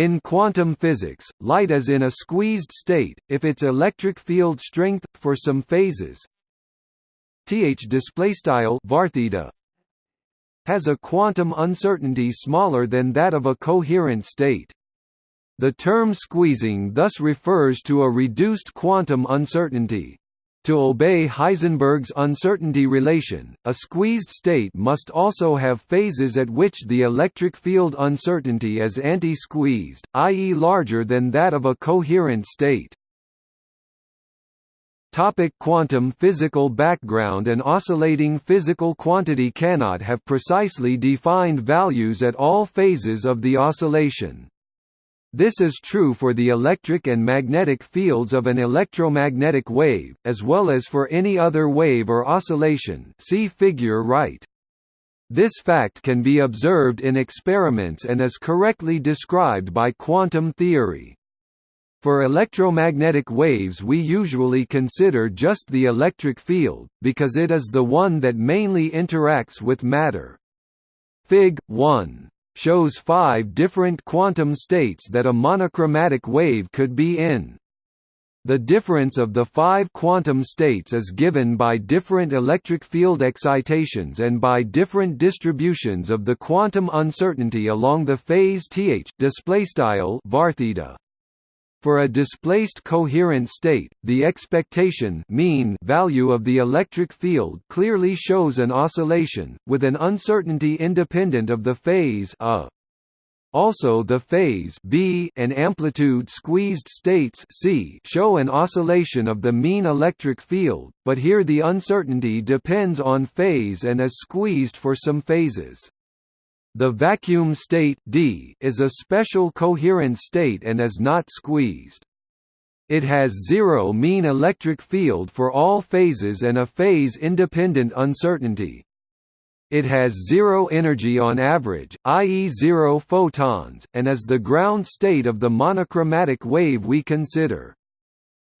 In quantum physics, light is in a squeezed state, if its electric field strength, for some phases th has a quantum uncertainty smaller than that of a coherent state. The term squeezing thus refers to a reduced quantum uncertainty. To obey Heisenberg's uncertainty relation, a squeezed state must also have phases at which the electric field uncertainty is anti-squeezed, i.e. larger than that of a coherent state. Topic quantum physical background An oscillating physical quantity cannot have precisely defined values at all phases of the oscillation. This is true for the electric and magnetic fields of an electromagnetic wave, as well as for any other wave or oscillation see figure right. This fact can be observed in experiments and is correctly described by quantum theory. For electromagnetic waves we usually consider just the electric field, because it is the one that mainly interacts with matter. Fig. 1 shows five different quantum states that a monochromatic wave could be in. The difference of the five quantum states is given by different electric field excitations and by different distributions of the quantum uncertainty along the phase th displaystyle vartheta. For a displaced coherent state, the expectation mean value of the electric field clearly shows an oscillation, with an uncertainty independent of the phase a. Also the phase b and amplitude squeezed states c show an oscillation of the mean electric field, but here the uncertainty depends on phase and is squeezed for some phases. The vacuum state D is a special coherent state and is not squeezed. It has zero mean electric field for all phases and a phase-independent uncertainty. It has zero energy on average, i.e. zero photons, and is the ground state of the monochromatic wave we consider.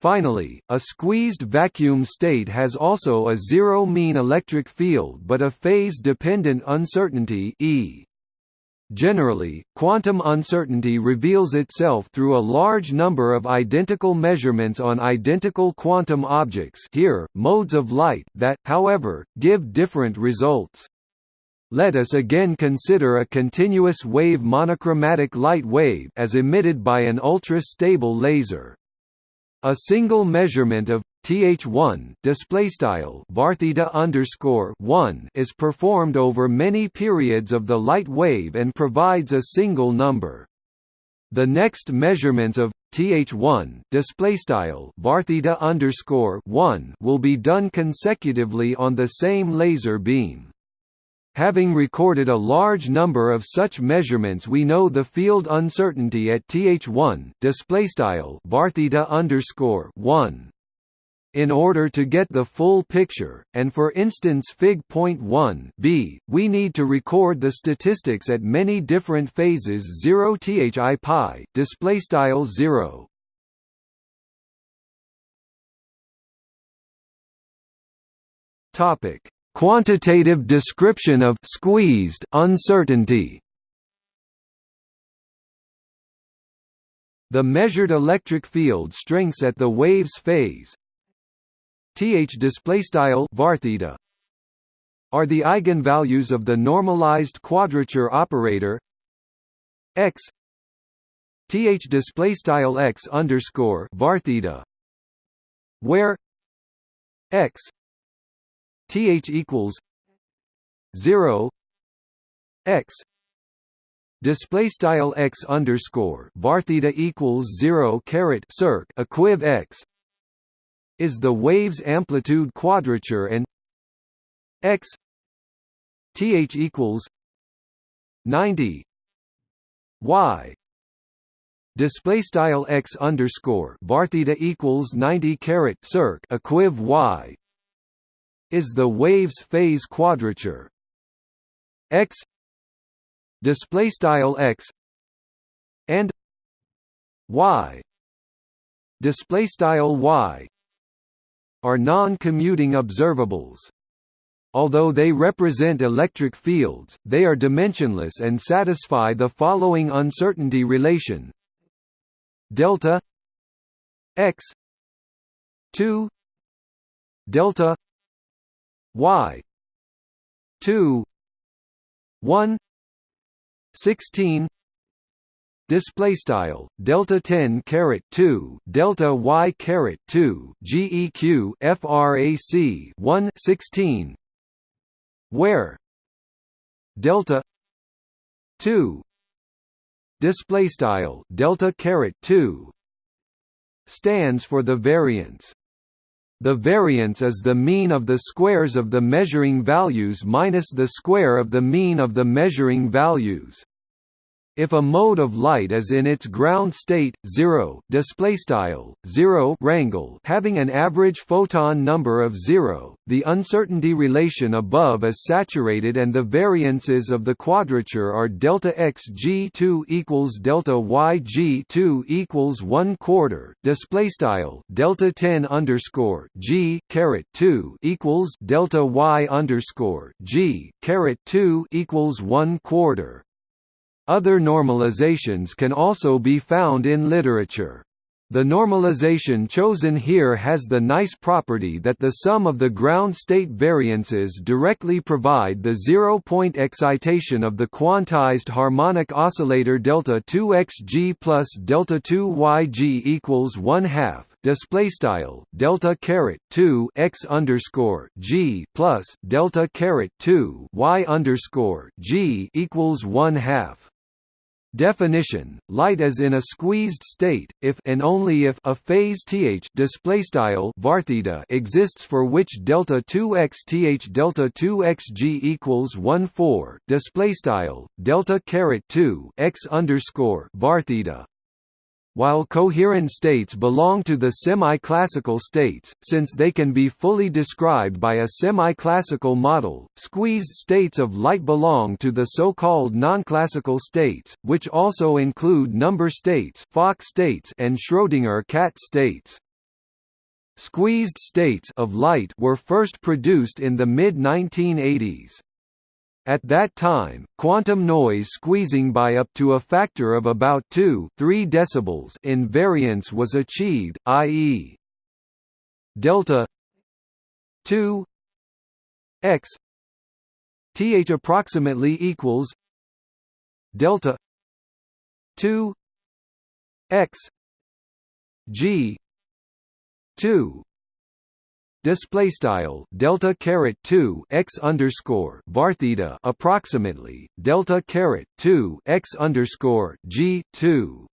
Finally, a squeezed vacuum state has also a zero mean electric field but a phase-dependent uncertainty e. Generally, quantum uncertainty reveals itself through a large number of identical measurements on identical quantum objects here, modes of light that, however, give different results. Let us again consider a continuous wave monochromatic light wave as emitted by an ultra-stable laser. A single measurement of th1 display style underscore 1 is performed over many periods of the light wave and provides a single number. The next measurements of th1 display style vartheta underscore 1 will be done consecutively on the same laser beam. Having recorded a large number of such measurements we know the field uncertainty at th1 displaystyle vartheta underscore 1 in order to get the full picture, and for instance Fig.1 b, we need to record the statistics at many different phases 0 thi pi display style 0 topic Quantitative description of squeezed uncertainty. The measured electric field strengths at the wave's phase. Th displaystyle vartheta are the eigenvalues of the normalized quadrature operator. X. Th displaystyle x underscore var theta. Where. X th equals 0 x. Display style x underscore var theta equals 0 caret circ equiv x is the wave's amplitude quadrature and x th equals 90 y. Display style x underscore var theta equals 90 caret circ equiv y is the wave's phase quadrature. X display style x and y display style y are non-commuting observables. Although they represent electric fields, they are dimensionless and satisfy the following uncertainty relation. Delta x 2 delta y. 2 1 16 display style delta 10 caret 2 delta y caret 2 geq frac 1 16 where? Delta 2 display style delta caret 2 stands for the variance the variance is the mean of the squares of the measuring values minus the square of the mean of the measuring values if a mode of light is in its ground state 0 display style 0 rangle having an average photon number of 0 the uncertainty relation above is saturated and the variances of the quadrature are delta x g2 equals delta y g2 equals 1 quarter display style delta 10 underscore g caret 2 equals delta y underscore g caret 2 equals 1 quarter other normalizations can also be found in literature. The normalization chosen here has the nice property that the sum of the ground state variances directly provide the zero-point excitation of the quantized harmonic oscillator delta 2xg plus delta 2yg equals 1 half. Display style delta caret 2 x underscore g plus delta caret 2 y underscore g equals 1 half. Definition: Light is in a squeezed state if and only if a phase th display style theta exists for which delta 2x th delta 2x g equals 1 4 display style delta caret 2 x underscore theta while coherent states belong to the semi-classical states, since they can be fully described by a semi-classical model, squeezed states of light belong to the so-called non-classical states, which also include number states, Fock states, and Schrödinger cat states. Squeezed states of light were first produced in the mid-1980s. At that time, quantum noise squeezing by up to a factor of about 2 3 decibels in variance was achieved, i.e. delta 2 x th approximately equals delta 2 x g 2 display style delta caret 2 x underscore var theta approximately delta caret 2 x underscore g 2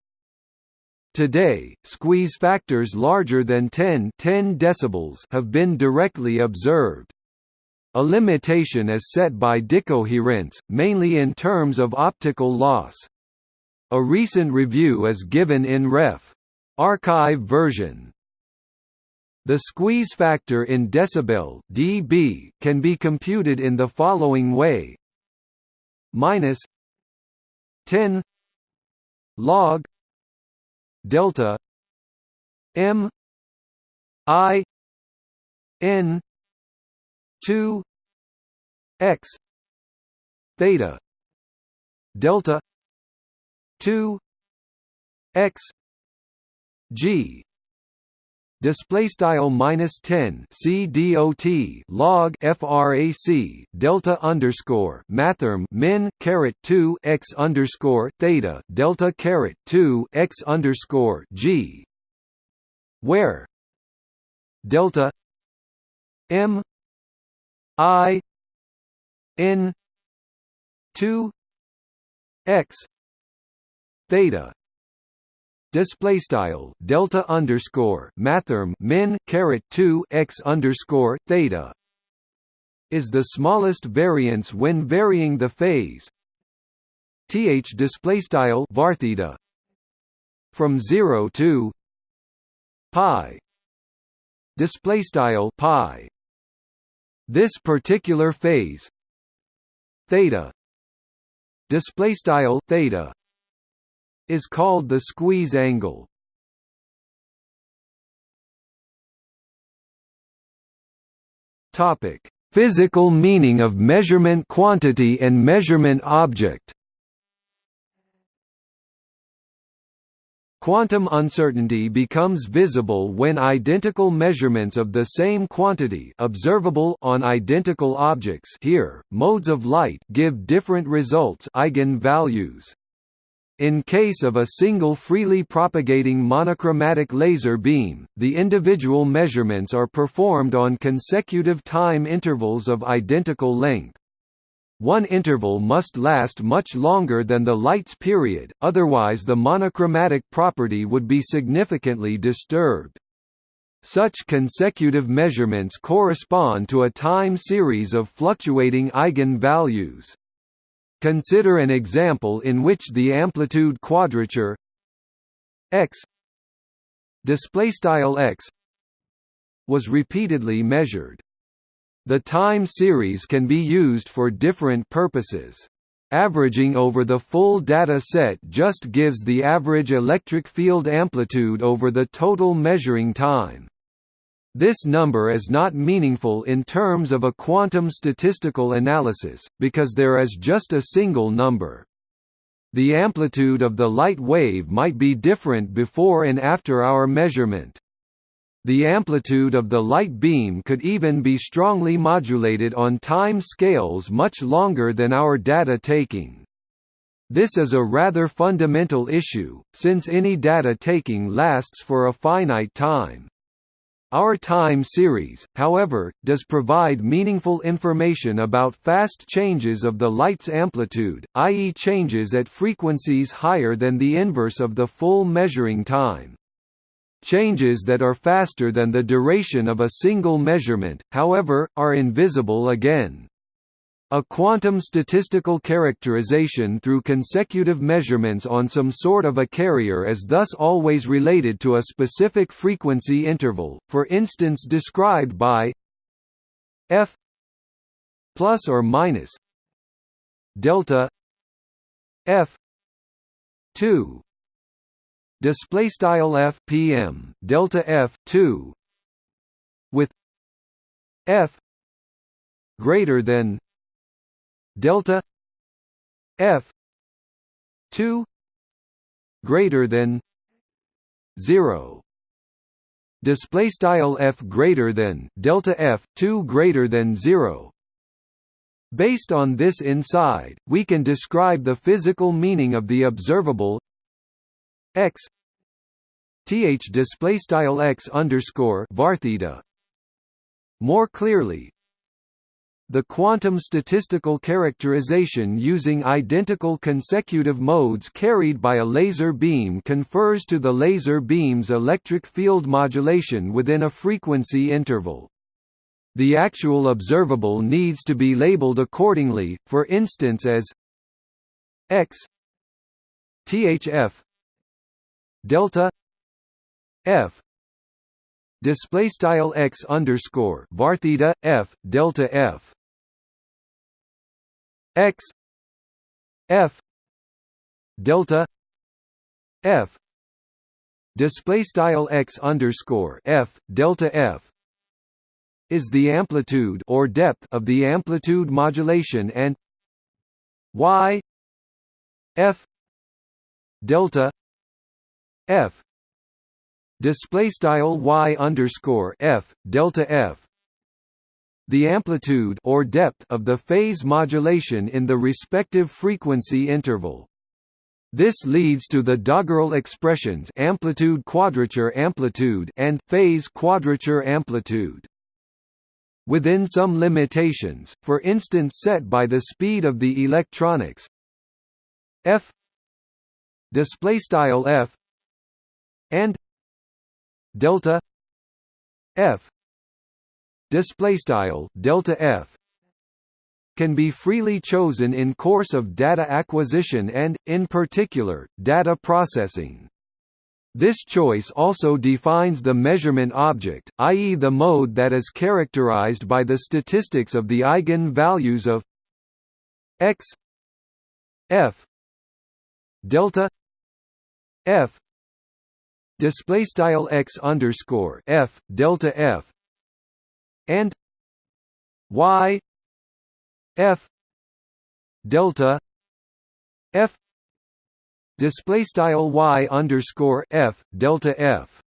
Today, squeeze factors larger than 10, 10 decibels have been directly observed. A limitation is set by decoherence, mainly in terms of optical loss. A recent review is given in Ref. Archive version. The squeeze factor in decibel dB can be computed in the following way: minus 10 log delta m i n 2 x theta delta 2 x g display style minus 10 c dot log frac delta underscore mathrm min caret 2 x underscore theta delta caret 2 x underscore g. Where delta m i n 2 x theta display style delta underscore mathrm min caret 2 x underscore theta. Is the smallest variance when varying the phase. Th display style var theta. From 0 to pi. Display style pi. This particular phase. Theta. Display style theta is called the squeeze angle. Topic: Physical meaning of measurement quantity and measurement object Quantum uncertainty becomes visible when identical measurements of the same quantity observable on identical objects here, modes of light give different results eigenvalues. In case of a single freely propagating monochromatic laser beam, the individual measurements are performed on consecutive time intervals of identical length. One interval must last much longer than the light's period, otherwise the monochromatic property would be significantly disturbed. Such consecutive measurements correspond to a time series of fluctuating eigenvalues. Consider an example in which the amplitude quadrature x display style x was repeatedly measured. The time series can be used for different purposes. Averaging over the full data set just gives the average electric field amplitude over the total measuring time. This number is not meaningful in terms of a quantum statistical analysis, because there is just a single number. The amplitude of the light wave might be different before and after our measurement. The amplitude of the light beam could even be strongly modulated on time scales much longer than our data taking. This is a rather fundamental issue, since any data taking lasts for a finite time. Our time series, however, does provide meaningful information about fast changes of the light's amplitude, i.e. changes at frequencies higher than the inverse of the full measuring time. Changes that are faster than the duration of a single measurement, however, are invisible again. A quantum statistical characterization through consecutive measurements on some sort of a carrier is thus always related to a specific frequency interval, for instance described by f plus or minus delta f 2 display style f pm delta f 2 with f greater than delta f 2 greater than 0 display style f greater than delta f 2 greater than 0 based on this inside we can describe the physical meaning of the observable x th display style x underscore var theta. More clearly, the quantum statistical characterization using identical consecutive modes carried by a laser beam confers to the laser beam's electric field modulation within a frequency interval. The actual observable needs to be labeled accordingly, for instance as x thf delta f display style x underscore var theta f delta f x f delta f. Display style x underscore f delta f is the amplitude or depth of the amplitude modulation and y f delta f. Display style y underscore f delta f the amplitude or depth of the phase modulation in the respective frequency interval. This leads to the doggerel expressions amplitude quadrature amplitude and phase quadrature amplitude. Within some limitations for instance set by the speed of the electronics f display style f and delta f display style delta f can be freely chosen in course of data acquisition and in particular data processing this choice also defines the measurement object, i.e. the mode that is characterized by the statistics of the eigen-values of x f delta f display style x underscore f delta f and y f delta f display style y underscore f delta f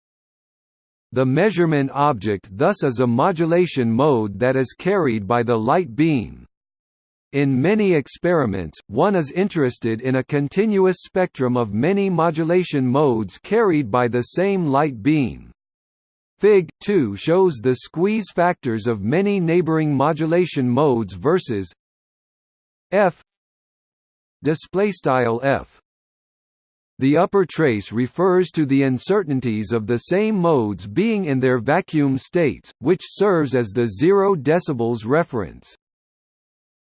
the measurement object thus is a modulation mode that is carried by the light beam. In many experiments, one is interested in a continuous spectrum of many modulation modes carried by the same light beam. Fig. 2 shows the squeeze factors of many neighboring modulation modes versus f display style f the upper trace refers to the uncertainties of the same modes being in their vacuum states, which serves as the 0 decibels reference.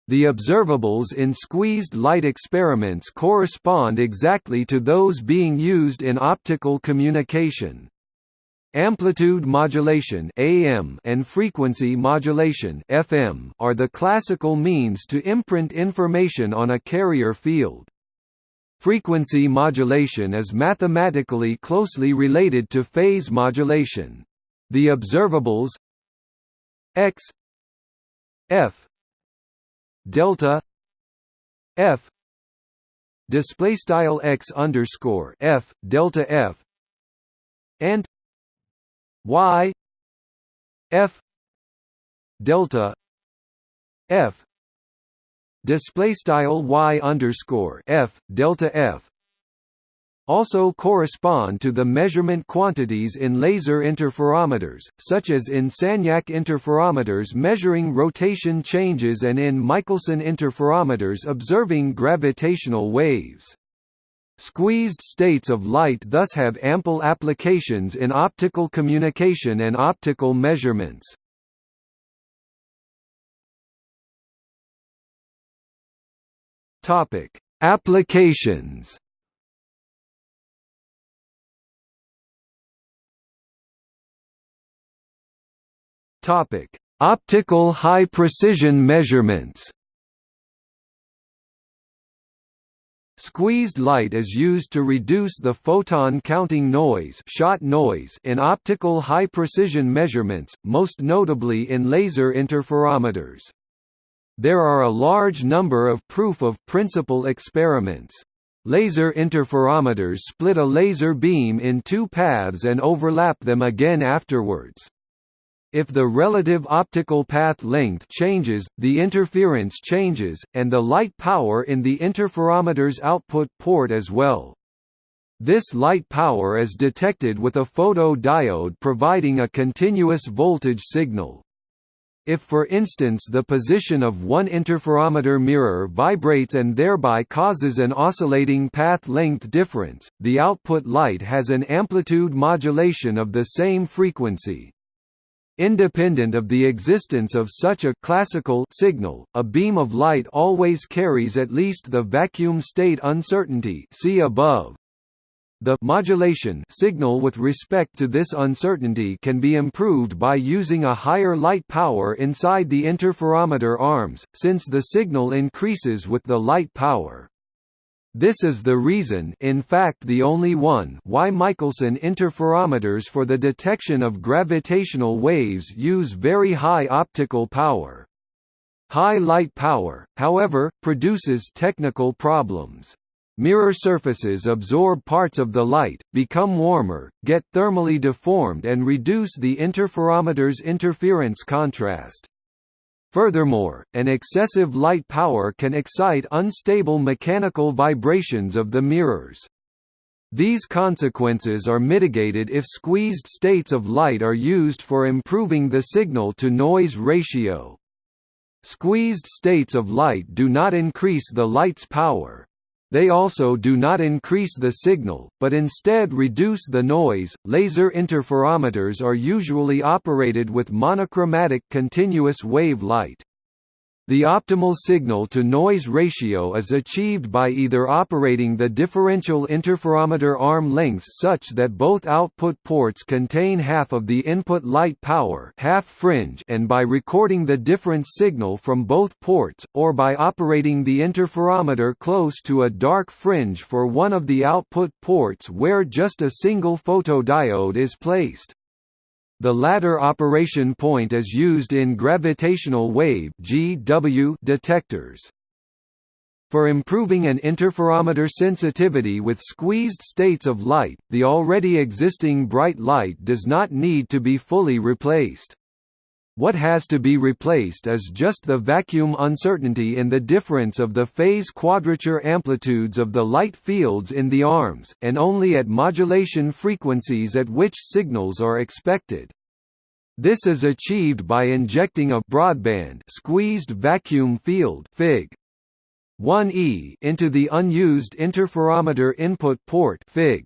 The observables in squeezed light experiments correspond exactly to those being used in optical communication. Amplitude modulation AM and frequency modulation FM are the classical means to imprint information on a carrier field. Frequency modulation is mathematically closely related to phase modulation. The observables x f delta f display style x underscore f delta f and y f delta f display style y underscore f delta f also correspond to the measurement quantities in laser interferometers, such as in Sagnac interferometers measuring rotation changes and in Michelson interferometers observing gravitational waves. Squeezed states of light thus have ample applications in optical communication and optical measurements. Topic: Applications. Topic: Optical high precision measurements. Squeezed light is used to reduce the photon counting noise, shot noise in optical high precision measurements, most notably in laser interferometers. There are a large number of proof-of-principle experiments. Laser interferometers split a laser beam in two paths and overlap them again afterwards. If the relative optical path length changes, the interference changes, and the light power in the interferometer's output port as well. This light power is detected with a photodiode providing a continuous voltage signal. If for instance the position of one interferometer mirror vibrates and thereby causes an oscillating path length difference, the output light has an amplitude modulation of the same frequency. Independent of the existence of such a classical signal, a beam of light always carries at least the vacuum state uncertainty see above. The modulation signal with respect to this uncertainty can be improved by using a higher light power inside the interferometer arms, since the signal increases with the light power. This is the reason in fact the only one why Michelson interferometers for the detection of gravitational waves use very high optical power. High light power, however, produces technical problems. Mirror surfaces absorb parts of the light, become warmer, get thermally deformed and reduce the interferometer's interference contrast. Furthermore, an excessive light power can excite unstable mechanical vibrations of the mirrors. These consequences are mitigated if squeezed states of light are used for improving the signal-to-noise ratio. Squeezed states of light do not increase the light's power, they also do not increase the signal, but instead reduce the noise. Laser interferometers are usually operated with monochromatic continuous wave light. The optimal signal-to-noise ratio is achieved by either operating the differential interferometer arm lengths such that both output ports contain half of the input light power half fringe and by recording the difference signal from both ports, or by operating the interferometer close to a dark fringe for one of the output ports where just a single photodiode is placed. The latter operation point is used in gravitational wave (GW) detectors. For improving an interferometer sensitivity with squeezed states of light, the already existing bright light does not need to be fully replaced. What has to be replaced is just the vacuum uncertainty in the difference of the phase quadrature amplitudes of the light fields in the arms, and only at modulation frequencies at which signals are expected. This is achieved by injecting a broadband squeezed vacuum field Fig. 1e into the unused interferometer input port Fig.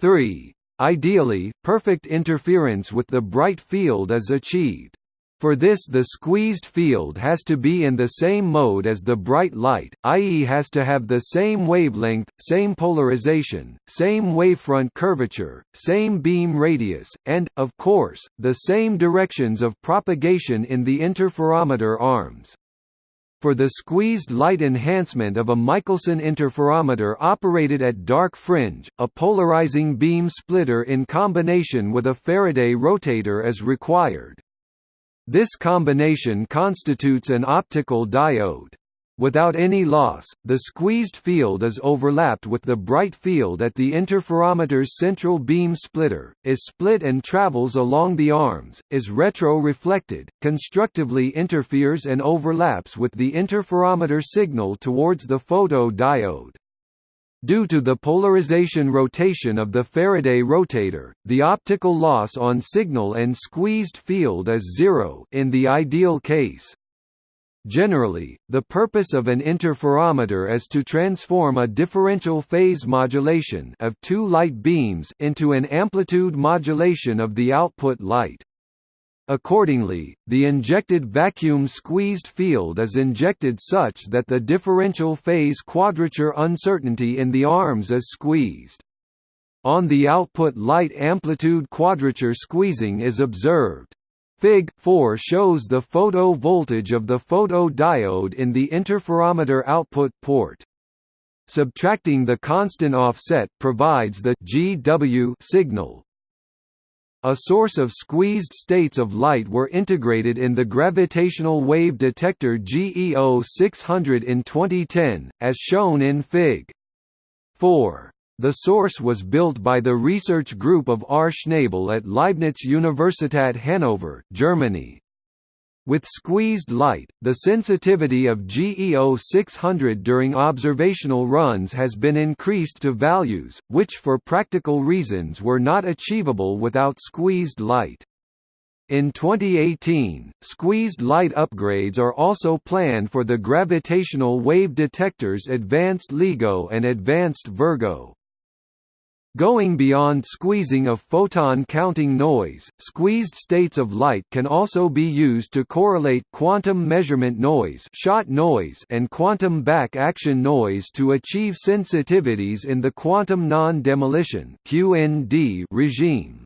3. Ideally, perfect interference with the bright field is achieved. For this the squeezed field has to be in the same mode as the bright light, i.e. has to have the same wavelength, same polarization, same wavefront curvature, same beam radius, and, of course, the same directions of propagation in the interferometer arms. For the squeezed light enhancement of a Michelson interferometer operated at dark fringe, a polarizing beam splitter in combination with a Faraday rotator is required. This combination constitutes an optical diode. Without any loss, the squeezed field is overlapped with the bright field at the interferometer's central beam splitter, is split and travels along the arms, is retro-reflected, constructively interferes and overlaps with the interferometer signal towards the photodiode. Due to the polarization rotation of the Faraday rotator, the optical loss on signal and squeezed field is zero in the ideal case. Generally, the purpose of an interferometer is to transform a differential phase modulation of two light beams into an amplitude modulation of the output light. Accordingly, the injected vacuum squeezed field is injected such that the differential phase quadrature uncertainty in the arms is squeezed. On the output light amplitude quadrature squeezing is observed. Fig. 4 shows the photo voltage of the photodiode in the interferometer output port. Subtracting the constant offset provides the GW signal, a source of squeezed states of light were integrated in the gravitational wave detector GEO 600 in 2010, as shown in Fig. 4. The source was built by the research group of R. Schnabel at Leibniz Universität Hannover, Germany. With squeezed light, the sensitivity of GEO 600 during observational runs has been increased to values, which for practical reasons were not achievable without squeezed light. In 2018, squeezed light upgrades are also planned for the gravitational wave detectors Advanced LIGO and Advanced Virgo. Going beyond squeezing of photon-counting noise, squeezed states of light can also be used to correlate quantum measurement noise, shot noise and quantum back-action noise to achieve sensitivities in the quantum non-demolition (QND) regime.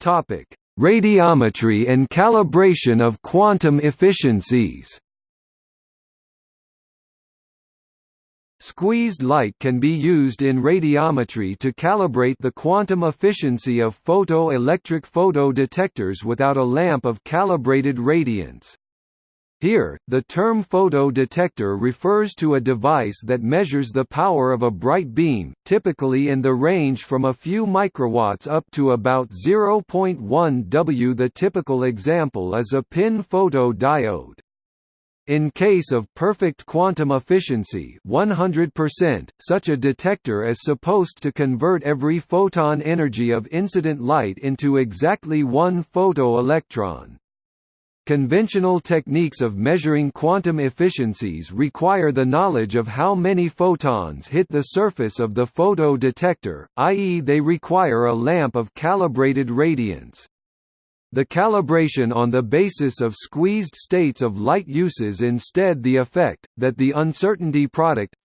Topic: Radiometry and calibration of quantum efficiencies. Squeezed light can be used in radiometry to calibrate the quantum efficiency of photoelectric photodetectors without a lamp of calibrated radiance. Here, the term photodetector refers to a device that measures the power of a bright beam, typically in the range from a few microwatts up to about 0.1 W. The typical example is a PIN photodiode. In case of perfect quantum efficiency 100%, such a detector is supposed to convert every photon energy of incident light into exactly one photoelectron. Conventional techniques of measuring quantum efficiencies require the knowledge of how many photons hit the surface of the photodetector, i.e. they require a lamp of calibrated radiance. The calibration on the basis of squeezed states of light uses instead the effect, that the uncertainty product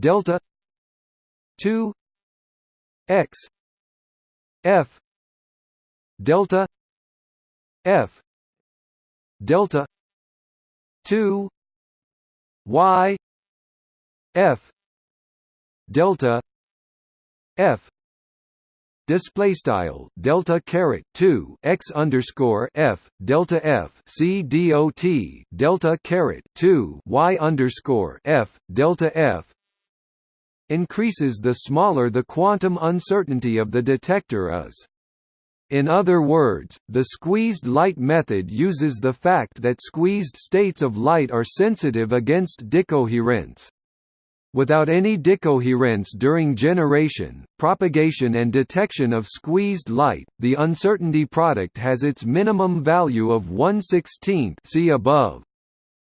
delta 2 x f delta f delta 2 y f delta f display style delta caret 2 x underscore f delta f c dot delta caret 2 y underscore f delta f increases the smaller the quantum uncertainty of the detector is. In other words, the squeezed light method uses the fact that squeezed states of light are sensitive against decoherence. Without any decoherence during generation, propagation and detection of squeezed light, the uncertainty product has its minimum value of 1 16th see above.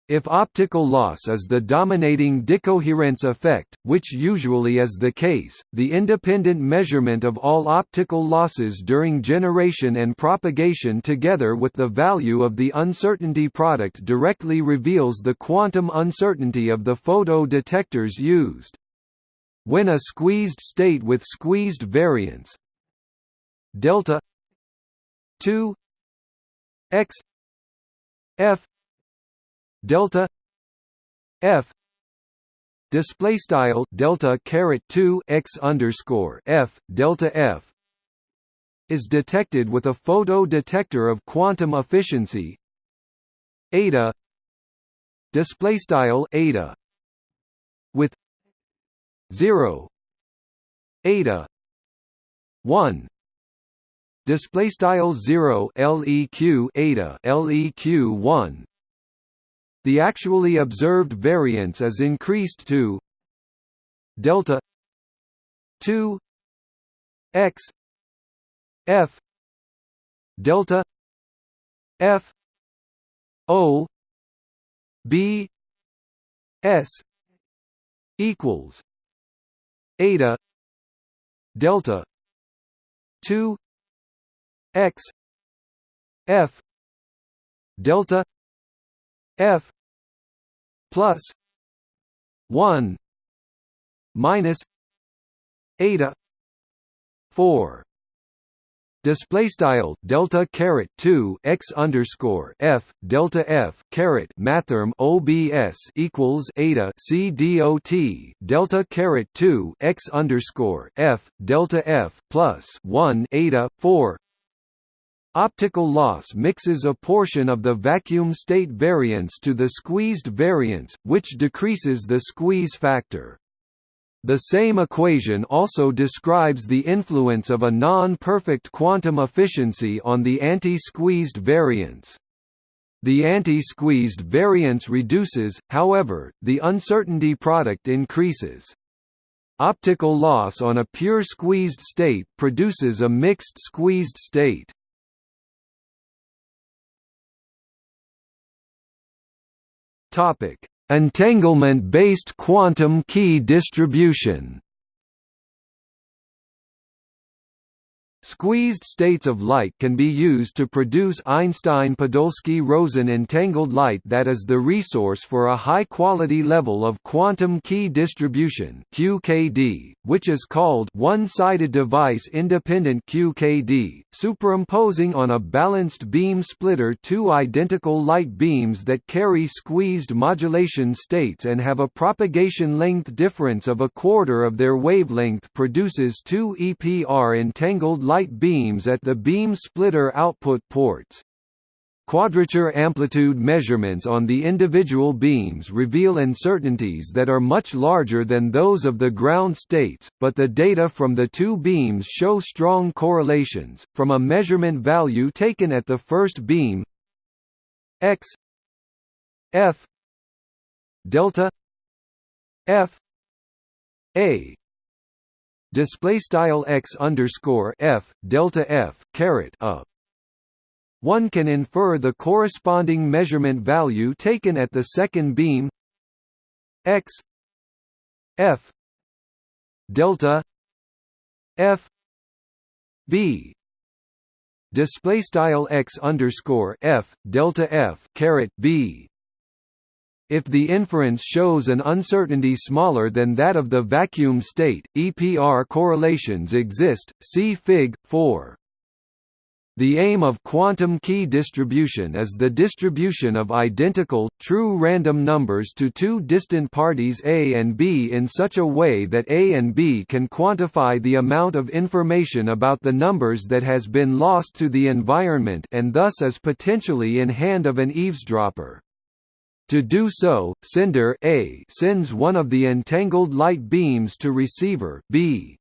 If optical loss is the dominating decoherence effect, which usually is the case, the independent measurement of all optical losses during generation and propagation together with the value of the uncertainty product directly reveals the quantum uncertainty of the photo detectors used. When a squeezed state with squeezed variance delta 2 x f delta f display style delta caret 2 x underscore f delta f is detected with a photo detector of quantum efficiency. Eta display style eta with 0 eta 1 display style 0 leq eta leq 1 the actually observed variance is increased to delta 2 x f delta f o b s equals eta delta 2 x f delta f plus 1 minus eta 4 display style delta caret 2 x underscore f delta f caret mathrm obs equals eta c dot delta caret 2 x underscore f delta f plus 1 eta 4 Optical loss mixes a portion of the vacuum state variance to the squeezed variance, which decreases the squeeze factor. The same equation also describes the influence of a non-perfect quantum efficiency on the anti-squeezed variance. The anti-squeezed variance reduces, however, the uncertainty product increases. Optical loss on a pure squeezed state produces a mixed squeezed state. Topic: Entanglement-based quantum key distribution Squeezed states of light can be used to produce Einstein-Podolsky-Rosen entangled light that is the resource for a high-quality level of quantum key distribution QKD, which is called one-sided device independent QKD, superimposing on a balanced beam splitter two identical light beams that carry squeezed modulation states and have a propagation length difference of a quarter of their wavelength produces two EPR entangled light beams at the beam splitter output ports. Quadrature amplitude measurements on the individual beams reveal uncertainties that are much larger than those of the ground states, but the data from the two beams show strong correlations. From a measurement value taken at the first beam x f delta f a display style x underscore f delta f caret a. One can infer the corresponding measurement value taken at the second beam x f delta f b display style x underscore f delta f caret b if the inference shows an uncertainty smaller than that of the vacuum state, EPR correlations exist. See Fig. 4. The aim of quantum key distribution is the distribution of identical, true random numbers to two distant parties A and B in such a way that A and B can quantify the amount of information about the numbers that has been lost to the environment and thus is potentially in hand of an eavesdropper. To do so, sender A sends one of the entangled light beams to receiver B.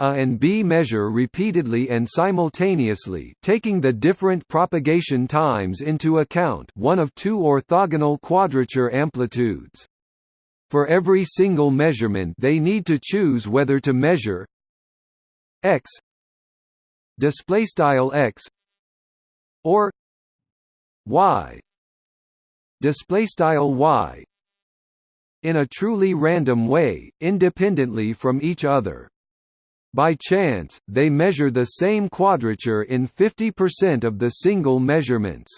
A and B measure repeatedly and simultaneously taking the different propagation times into account one of two orthogonal quadrature amplitudes. For every single measurement they need to choose whether to measure x displaystyle x or y displaystyle y in a truly random way independently from each other by chance, they measure the same quadrature in 50% of the single measurements.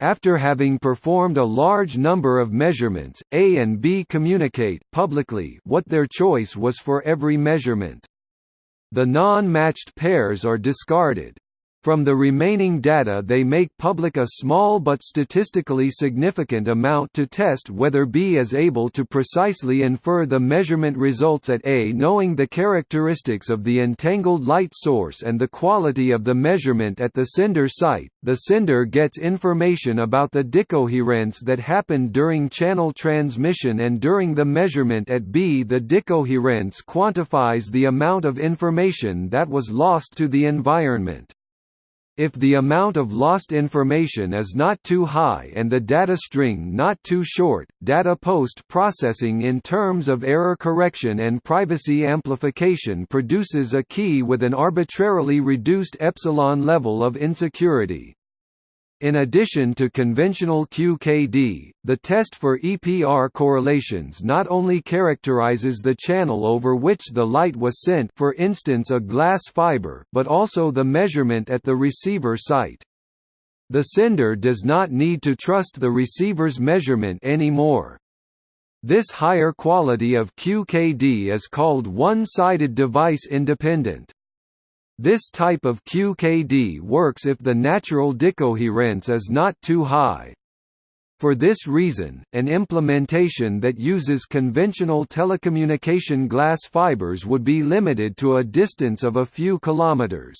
After having performed a large number of measurements, A and B communicate publicly what their choice was for every measurement. The non-matched pairs are discarded. From the remaining data they make public a small but statistically significant amount to test whether B is able to precisely infer the measurement results at A knowing the characteristics of the entangled light source and the quality of the measurement at the sender site. The sender gets information about the decoherence that happened during channel transmission and during the measurement at B the decoherence quantifies the amount of information that was lost to the environment. If the amount of lost information is not too high and the data string not too short, data post-processing in terms of error correction and privacy amplification produces a key with an arbitrarily reduced epsilon level of insecurity. In addition to conventional QKD, the test for EPR correlations not only characterizes the channel over which the light was sent for instance a glass fiber but also the measurement at the receiver site. The sender does not need to trust the receiver's measurement anymore. This higher quality of QKD is called one-sided device independent. This type of QKD works if the natural decoherence is not too high. For this reason, an implementation that uses conventional telecommunication glass fibers would be limited to a distance of a few kilometers.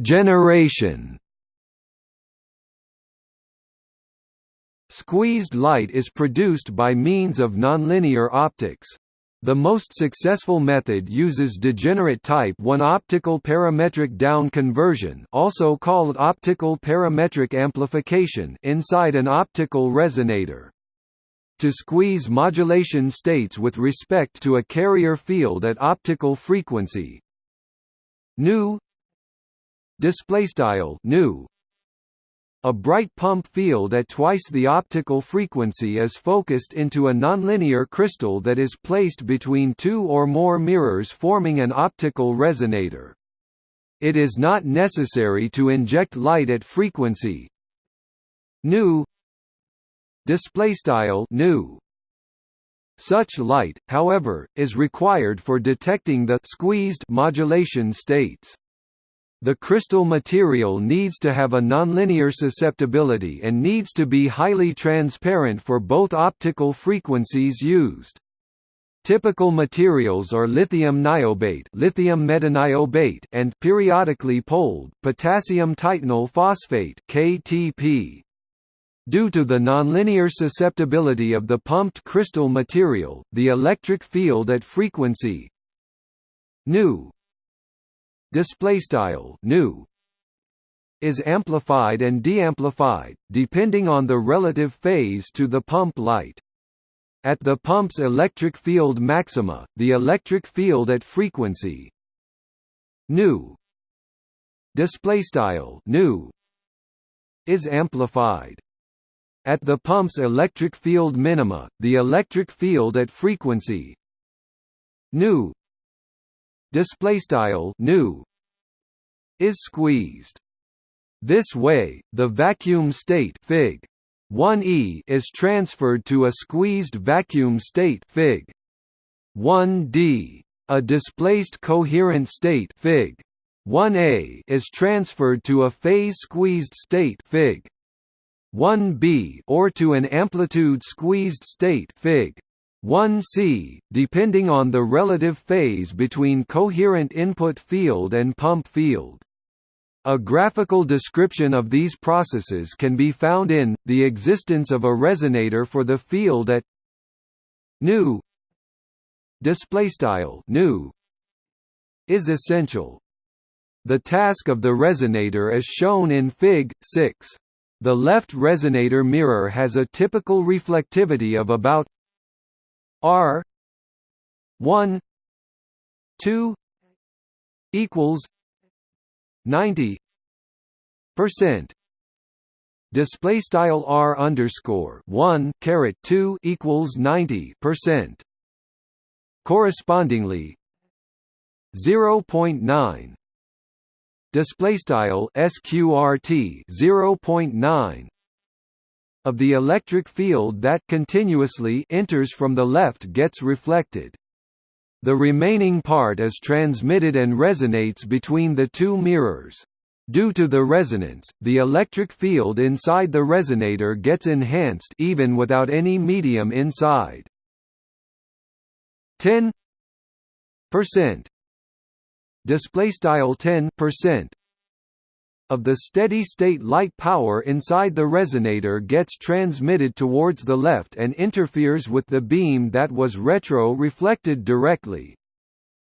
Generation Squeezed light is produced by means of nonlinear optics. The most successful method uses degenerate type 1 optical parametric down conversion also called optical parametric amplification inside an optical resonator. To squeeze modulation states with respect to a carrier field at optical frequency displaystyle nu a bright pump field at twice the optical frequency is focused into a nonlinear crystal that is placed between two or more mirrors forming an optical resonator. It is not necessary to inject light at frequency nu displaystyle nu such light, however, is required for detecting the squeezed modulation states. The crystal material needs to have a nonlinear susceptibility and needs to be highly transparent for both optical frequencies used. Typical materials are lithium niobate, lithium metaniobate, and periodically poled potassium titanyl phosphate (KTP). Due to the nonlinear susceptibility of the pumped crystal material, the electric field at frequency nu display style nu is amplified and deamplified depending on the relative phase to the pump light. At the pump's electric field maxima the electric field at frequency nu display style nu is amplified. At the pump's electric field minima the electric field at frequency nu display style nu is squeezed this way the vacuum state fig 1e is transferred to a squeezed vacuum state fig 1d. A displaced coherent state Fig. 1a is transferred to a phase squeezed state Fig. 1b or to an amplitude squeezed state Fig. 1c, depending on the relative phase between coherent input field and pump field. A graphical description of these processes can be found in, the existence of a resonator for the field at nu nu is essential. The task of the resonator is shown in Fig. 6. The left resonator mirror has a typical reflectivity of about R 1 2 equals 90 percent. Display style r underscore 1 caret 2 equals 90 percent. Correspondingly 0.9 display style sqrt 0.9 of the electric field that continuously enters from the left gets reflected. The remaining part is transmitted and resonates between the two mirrors. Due to the resonance, the electric field inside the resonator gets enhanced even without any medium inside. 10 percent display style 10 percent of the steady-state light power inside the resonator gets transmitted towards the left and interferes with the beam that was retro-reflected directly.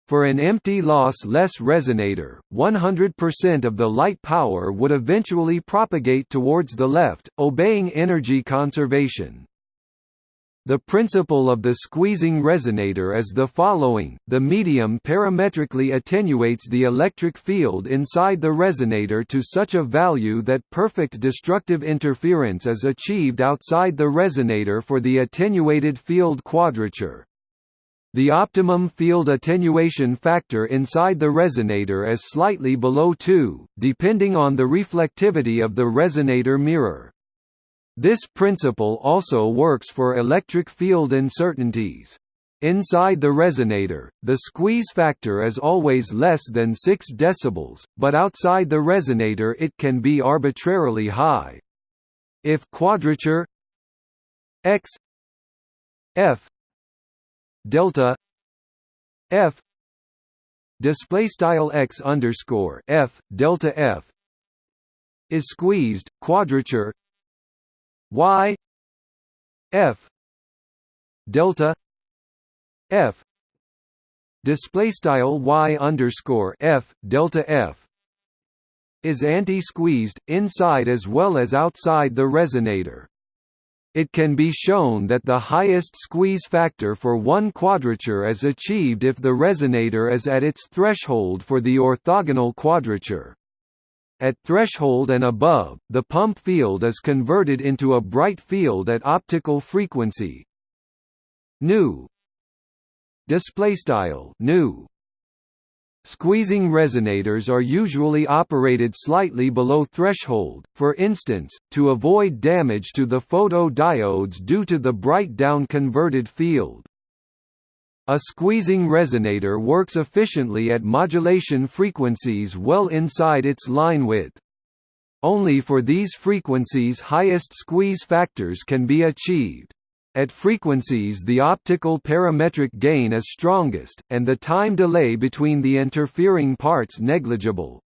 For an empty loss-less resonator, 100% of the light power would eventually propagate towards the left, obeying energy conservation. The principle of the squeezing resonator is the following, the medium parametrically attenuates the electric field inside the resonator to such a value that perfect destructive interference is achieved outside the resonator for the attenuated field quadrature. The optimum field attenuation factor inside the resonator is slightly below 2, depending on the reflectivity of the resonator mirror. This principle also works for electric field uncertainties. Inside the resonator, the squeeze factor is always less than 6 dB, but outside the resonator it can be arbitrarily high. If quadrature x f delta f display style x underscore f delta f is squeezed, quadrature y f delta f display style y underscore f delta f is anti-squeezed inside as well as outside the resonator. It can be shown that the highest squeeze factor for one quadrature is achieved if the resonator is at its threshold for the orthogonal quadrature. At threshold and above, the pump field is converted into a bright field at optical frequency. Nu display style nu Squeezing resonators are usually operated slightly below threshold, for instance, to avoid damage to the photodiodes due to the bright down converted field. A squeezing resonator works efficiently at modulation frequencies well inside its line width. Only for these frequencies highest squeeze factors can be achieved. At frequencies the optical parametric gain is strongest, and the time delay between the interfering parts negligible.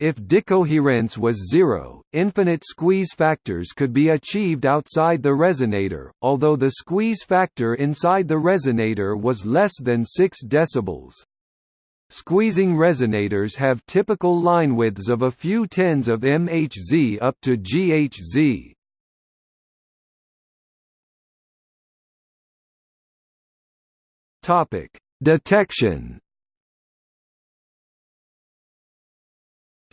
If decoherence was zero, infinite squeeze factors could be achieved outside the resonator, although the squeeze factor inside the resonator was less than 6 dB. Squeezing resonators have typical line widths of a few tens of MHz up to GHz. Detection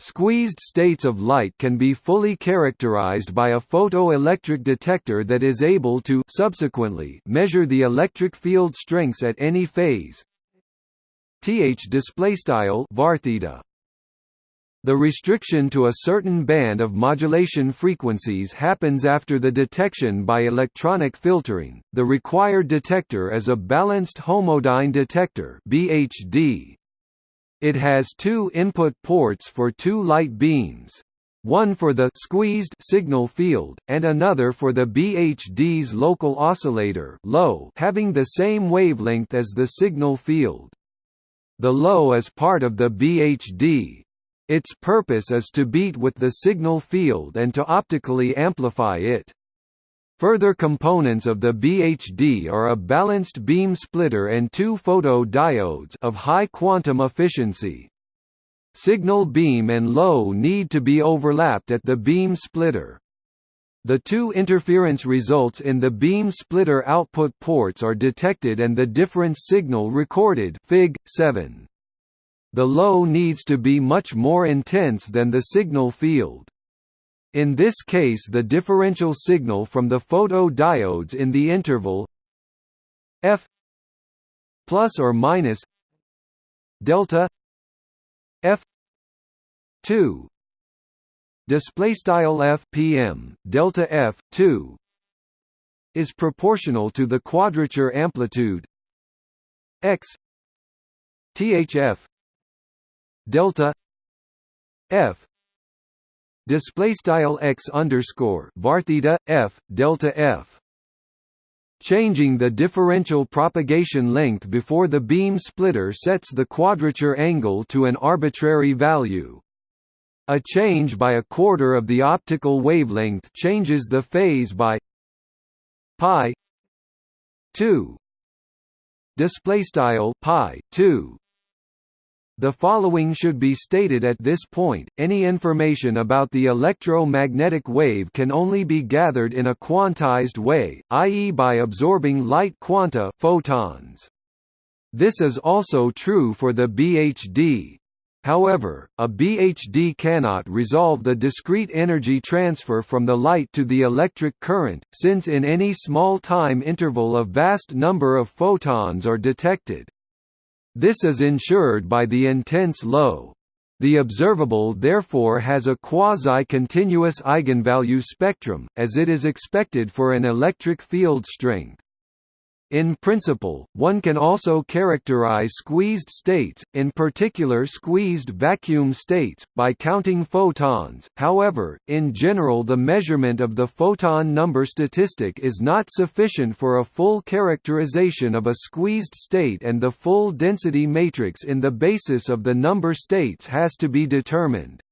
Squeezed states of light can be fully characterized by a photoelectric detector that is able to subsequently measure the electric field strengths at any phase. Th displaystyle var theta The restriction to a certain band of modulation frequencies happens after the detection by electronic filtering. The required detector is a balanced homodyne detector (BHD). It has two input ports for two light beams. One for the squeezed signal field, and another for the BHD's local oscillator low having the same wavelength as the signal field. The low is part of the BHD, its purpose is to beat with the signal field and to optically amplify it. Further components of the BHD are a balanced beam splitter and two photodiodes of high quantum efficiency. Signal beam and low need to be overlapped at the beam splitter. The two interference results in the beam splitter output ports are detected and the difference signal recorded Fig. 7. The low needs to be much more intense than the signal field. In this case the differential signal from the photodiodes in the interval f plus or minus delta f 2 display style f pm delta f 2 is proportional to the quadrature amplitude x thf delta f display style x underscore var theta f delta f. Changing the differential propagation length before the beam splitter sets the quadrature angle to an arbitrary value. A change by a quarter of the optical wavelength changes the phase by pi 2 display style pi 2 the following should be stated at this point, any information about the electromagnetic wave can only be gathered in a quantized way, i.e. by absorbing light quanta photons. This is also true for the BHD. However, a BHD cannot resolve the discrete energy transfer from the light to the electric current, since in any small time interval a vast number of photons are detected. This is ensured by the intense low. The observable therefore has a quasi-continuous eigenvalue spectrum, as it is expected for an electric field strength. In principle, one can also characterize squeezed states, in particular squeezed vacuum states, by counting photons, however, in general the measurement of the photon number statistic is not sufficient for a full characterization of a squeezed state and the full density matrix in the basis of the number states has to be determined.